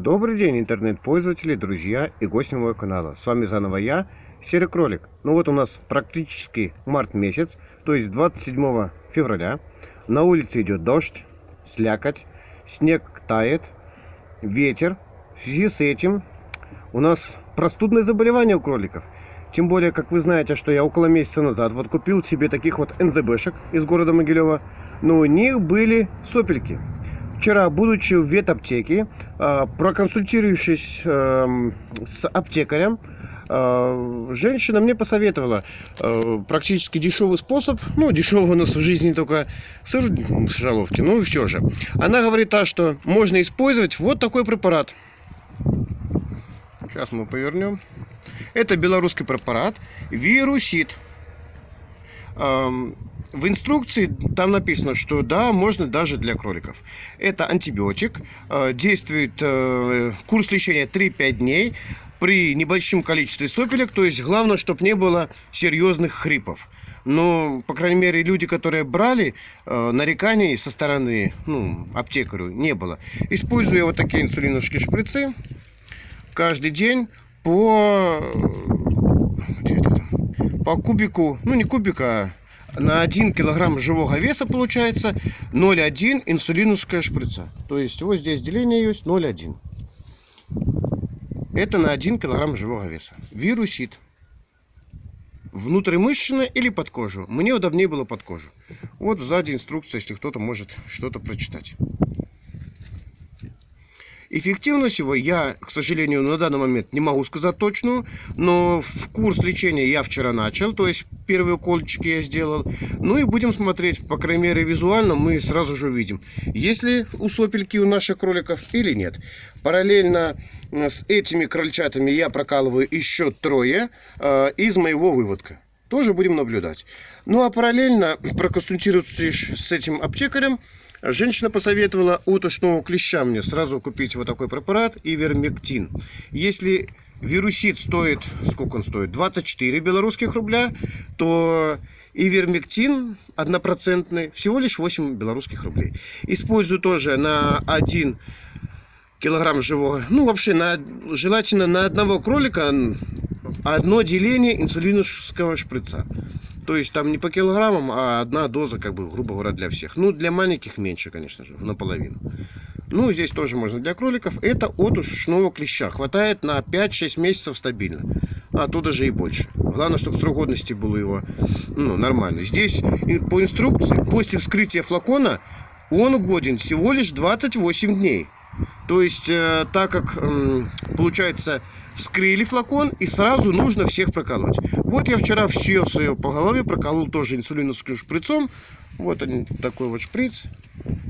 Добрый день, интернет-пользователи, друзья и гости моего канала. С вами заново я, Серый Кролик. Ну вот у нас практически март месяц, то есть 27 февраля. На улице идет дождь, слякоть, снег тает, ветер. В связи с этим у нас простудное заболевание у кроликов. Тем более, как вы знаете, что я около месяца назад вот купил себе таких вот НЗБшек из города Могилева. Но у них были сопельки. Вчера, будучи в ветаптеке, а, проконсультирующись эм, с аптекарем, а, женщина мне посоветовала э, практически дешевый способ, ну, дешевый у нас в жизни только сыр в шаловке, ну, все же. Она говорит, а, что можно использовать вот такой препарат. Сейчас мы повернем. Это белорусский препарат вирусит в инструкции там написано, что да, можно даже для кроликов. Это антибиотик, э, действует э, курс лечения 3-5 дней при небольшом количестве сопелек, то есть главное, чтобы не было серьезных хрипов. Но, по крайней мере, люди, которые брали, э, нареканий со стороны ну, аптекарю не было. Используя вот такие инсулиновские шприцы каждый день по, по кубику, ну не кубика, а на 1 килограмм живого веса получается 0,1 инсулиновская шприца. То есть вот здесь деление есть 0,1. Это на 1 килограмм живого веса. Вирусит. Внутримышечно или под кожу. Мне удобнее было под кожу. Вот сзади инструкция, если кто-то может что-то прочитать. Эффективность его я, к сожалению, на данный момент не могу сказать точную, но в курс лечения я вчера начал, то есть первые укольчики я сделал. Ну и будем смотреть, по крайней мере визуально мы сразу же увидим, есть ли у сопельки у наших кроликов или нет. Параллельно э, с этими крольчатами я прокалываю еще трое э, из моего выводка. Тоже будем наблюдать. Ну а параллельно проконсультируйтесь с этим аптекарем, Женщина посоветовала от ушного клеща мне сразу купить вот такой препарат Ивермектин. Если вирусит стоит, сколько он стоит, 24 белорусских рубля, то Ивермектин однопроцентный всего лишь 8 белорусских рублей. Использую тоже на 1 килограмм живого, ну вообще на, желательно на одного кролика одно деление инсулиновского шприца. То есть там не по килограммам, а одна доза, как бы, грубо говоря, для всех. Ну, для маленьких меньше, конечно же, наполовину. Ну, здесь тоже можно для кроликов. Это от ушного клеща. Хватает на 5-6 месяцев стабильно. А то даже и больше. Главное, чтобы срок годности был его ну, нормальный. Здесь по инструкции, после вскрытия флакона, он годен всего лишь 28 дней. То есть, э, так как, э, получается, вскрыли флакон и сразу нужно всех проколоть. Вот я вчера все свое по голове проколол тоже инсулиновским шприцом. Вот он такой вот шприц.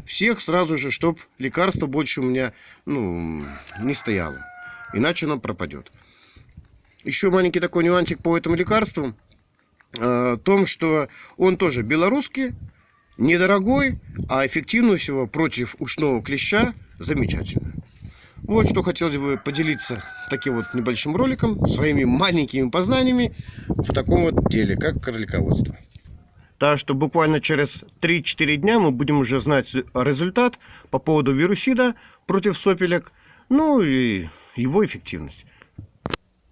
Всех сразу же, чтобы лекарство больше у меня ну, не стояло. Иначе оно пропадет. Еще маленький такой нюансик по этому лекарству. Э, том, что он тоже белорусский, недорогой, а эффективность его против ушного клеща замечательная. Вот что хотелось бы поделиться таким вот небольшим роликом, своими маленькими познаниями в таком вот деле, как кролиководство. Так что буквально через 3-4 дня мы будем уже знать результат по поводу вирусида против сопелек, ну и его эффективность.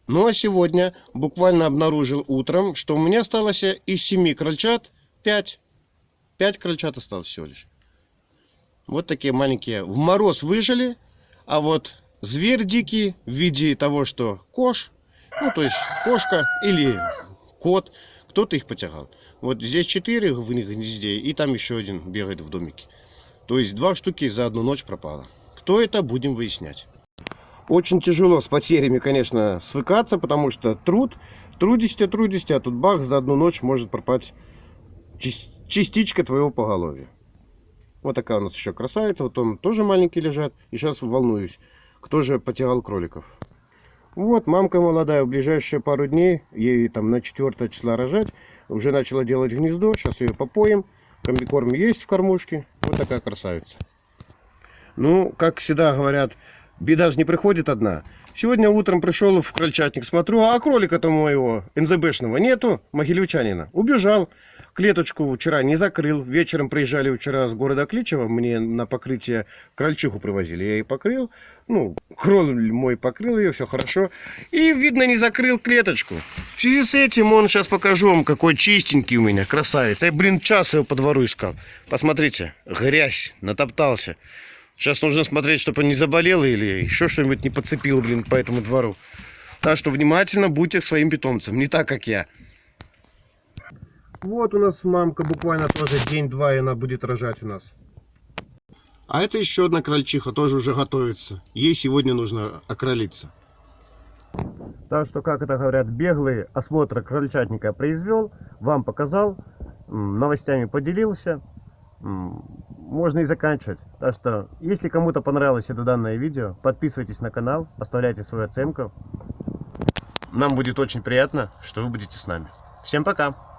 Ну а сегодня буквально обнаружил утром, что у меня осталось из 7 крольчат 5. 5 крольчат осталось всего лишь. Вот такие маленькие. В мороз выжили, а вот зверь дикий в виде того, что кош, ну то есть кошка или кот, кто-то их потягал. Вот здесь четыре в них гнезде, и там еще один бегает в домике. То есть два штуки за одну ночь пропало. Кто это, будем выяснять. Очень тяжело с потерями, конечно, свыкаться, потому что труд, трудишься, трудишься, а тут бах, за одну ночь может пропасть частичка твоего поголовья. Вот такая у нас еще красавица. Вот он тоже маленький лежат. И сейчас волнуюсь, кто же потерял кроликов. Вот, мамка молодая, в ближайшие пару дней, ей там на 4 числа рожать, уже начала делать гнездо, сейчас ее попоем, комбикорм есть в кормушке, вот такая красавица. Ну, как всегда говорят, беда же не приходит одна. Сегодня утром пришел в крольчатник, смотрю, а кролика-то моего НЗБшного нету, могилевчанина, убежал. Клеточку вчера не закрыл. Вечером приезжали вчера с города Кличева. Мне на покрытие крольчиху привозили. Я ее покрыл. Ну, кроль мой покрыл ее, все хорошо. И, видно, не закрыл клеточку. В связи с этим он, сейчас покажу вам, какой чистенький у меня, красавец. Я, блин, час его по двору искал. Посмотрите, грязь, натоптался. Сейчас нужно смотреть, чтобы он не заболел или еще что-нибудь не подцепил, блин, по этому двору. Так что внимательно будьте к своим питомцам, не так, как я. Вот у нас мамка буквально тоже день-два, и она будет рожать у нас. А это еще одна крольчиха, тоже уже готовится. Ей сегодня нужно окролиться. Так что, как это говорят, беглый осмотр крольчатника произвел, вам показал, новостями поделился. Можно и заканчивать. Так что, если кому-то понравилось это данное видео, подписывайтесь на канал, оставляйте свою оценку. Нам будет очень приятно, что вы будете с нами. Всем пока!